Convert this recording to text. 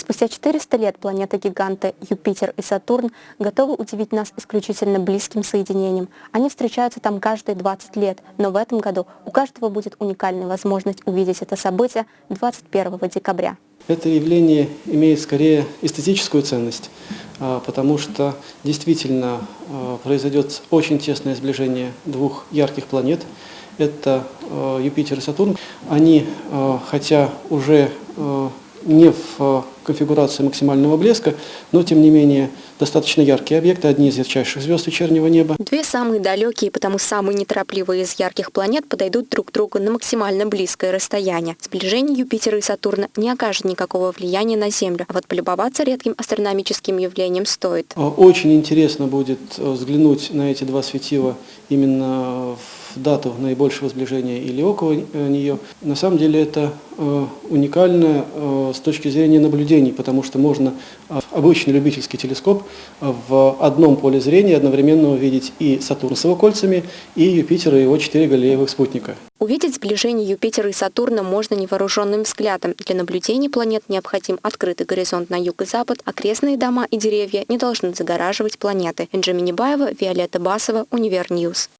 Спустя 400 лет планеты-гиганты Юпитер и Сатурн готовы удивить нас исключительно близким соединением. Они встречаются там каждые 20 лет, но в этом году у каждого будет уникальная возможность увидеть это событие 21 декабря. Это явление имеет скорее эстетическую ценность, а, потому что действительно а, произойдет очень тесное сближение двух ярких планет. Это а, Юпитер и Сатурн. Они, хотя уже не в э, конфигурации максимального блеска, но тем не менее достаточно яркие объекты, одни из ярчайших звезд вечернего неба. Две самые далекие, потому самые неторопливые из ярких планет подойдут друг к другу на максимально близкое расстояние. Сближение Юпитера и Сатурна не окажет никакого влияния на Землю, а вот полюбоваться редким астрономическим явлением стоит. Э, очень интересно будет э, взглянуть на эти два светила именно дату наибольшего сближения или около э, нее. На самом деле это э, уникально э, с точки зрения наблюдений, потому что можно обычный любительский телескоп в одном поле зрения одновременно увидеть и Сатурн с его кольцами, и Юпитер и его четыре галеевых спутника. Увидеть сближение Юпитера и Сатурна можно невооруженным взглядом. Для наблюдений планет необходим открытый горизонт на юг и запад, окрестные дома и деревья не должны загораживать планеты. Энджи Минибаева, Виолетта Басова, Univer News.